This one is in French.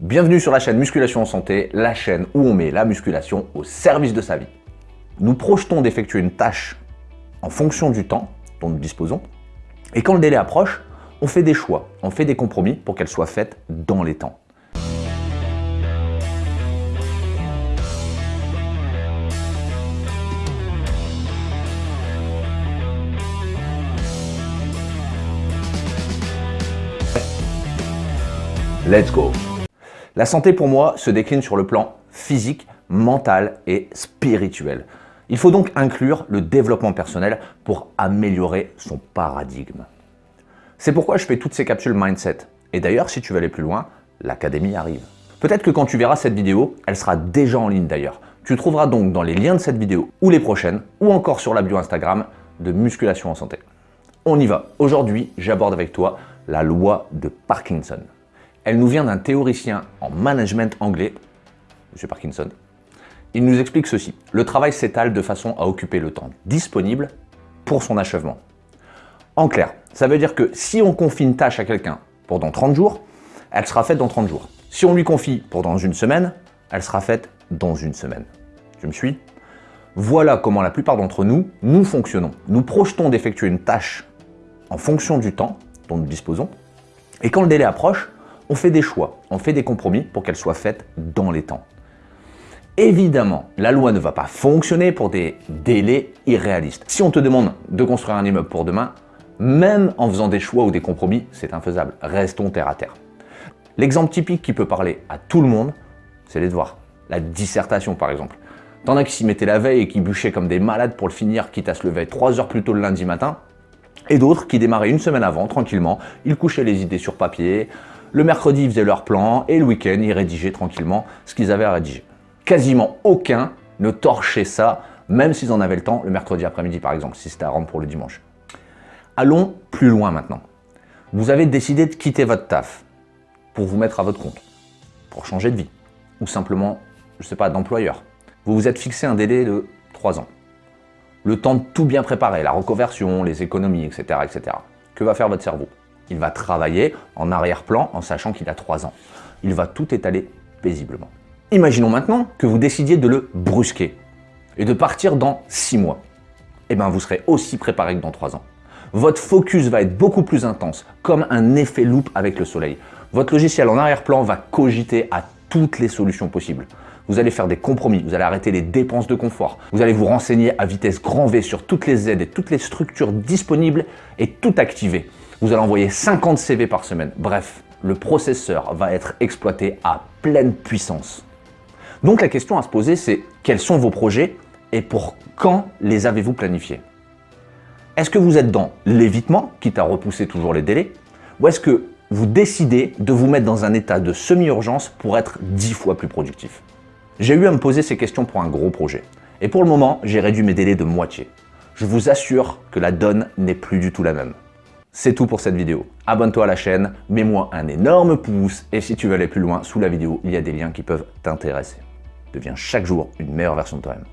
Bienvenue sur la chaîne Musculation en Santé, la chaîne où on met la musculation au service de sa vie. Nous projetons d'effectuer une tâche en fonction du temps dont nous disposons, et quand le délai approche, on fait des choix, on fait des compromis pour qu'elle soit faite dans les temps. Let's go La santé pour moi se décline sur le plan physique, mental et spirituel. Il faut donc inclure le développement personnel pour améliorer son paradigme. C'est pourquoi je fais toutes ces capsules mindset. Et d'ailleurs, si tu veux aller plus loin, l'académie arrive. Peut-être que quand tu verras cette vidéo, elle sera déjà en ligne d'ailleurs. Tu trouveras donc dans les liens de cette vidéo ou les prochaines, ou encore sur la bio Instagram, de musculation en santé. On y va. Aujourd'hui, j'aborde avec toi la loi de Parkinson. Elle nous vient d'un théoricien en management anglais, M. Parkinson. Il nous explique ceci. Le travail s'étale de façon à occuper le temps disponible pour son achèvement. En clair, ça veut dire que si on confie une tâche à quelqu'un pendant 30 jours, elle sera faite dans 30 jours. Si on lui confie pendant une semaine, elle sera faite dans une semaine. Tu me suis Voilà comment la plupart d'entre nous, nous fonctionnons. Nous projetons d'effectuer une tâche en fonction du temps dont nous disposons, et quand le délai approche, on fait des choix, on fait des compromis pour qu'elle soit faite dans les temps. Évidemment, la loi ne va pas fonctionner pour des délais irréalistes. Si on te demande de construire un immeuble pour demain, même en faisant des choix ou des compromis, c'est infaisable. Restons terre à terre. L'exemple typique qui peut parler à tout le monde, c'est les devoirs. La dissertation par exemple. T'en as qui s'y mettaient la veille et qui bûchaient comme des malades pour le finir, quitte à se lever 3 heures plus tôt le lundi matin, et d'autres qui démarraient une semaine avant, tranquillement, ils couchaient les idées sur papier, le mercredi, ils faisaient leur plan et le week-end, ils rédigeaient tranquillement ce qu'ils avaient à rédiger. Quasiment aucun ne torchait ça, même s'ils en avaient le temps, le mercredi après-midi par exemple, si c'était à rendre pour le dimanche. Allons plus loin maintenant. Vous avez décidé de quitter votre taf pour vous mettre à votre compte, pour changer de vie, ou simplement, je ne sais pas, d'employeur. Vous vous êtes fixé un délai de 3 ans. Le temps de tout bien préparer, la reconversion, les économies, etc. etc. Que va faire votre cerveau? Il va travailler en arrière-plan en sachant qu'il a 3 ans. Il va tout étaler paisiblement. Imaginons maintenant que vous décidiez de le brusquer et de partir dans 6 mois. Eh bien, vous serez aussi préparé que dans 3 ans. Votre focus va être beaucoup plus intense, comme un effet loupe avec le soleil. Votre logiciel en arrière-plan va cogiter à toutes les solutions possibles. Vous allez faire des compromis, vous allez arrêter les dépenses de confort, vous allez vous renseigner à vitesse grand V sur toutes les aides et toutes les structures disponibles et tout activer vous allez envoyer 50 CV par semaine. Bref, le processeur va être exploité à pleine puissance. Donc la question à se poser, c'est quels sont vos projets et pour quand les avez-vous planifiés? Est-ce que vous êtes dans l'évitement, quitte à repousser toujours les délais, ou est-ce que vous décidez de vous mettre dans un état de semi-urgence pour être 10 fois plus productif J'ai eu à me poser ces questions pour un gros projet. Et pour le moment, j'ai réduit mes délais de moitié. Je vous assure que la donne n'est plus du tout la même. C'est tout pour cette vidéo. Abonne-toi à la chaîne, mets-moi un énorme pouce et si tu veux aller plus loin, sous la vidéo, il y a des liens qui peuvent t'intéresser. Deviens chaque jour une meilleure version de toi-même.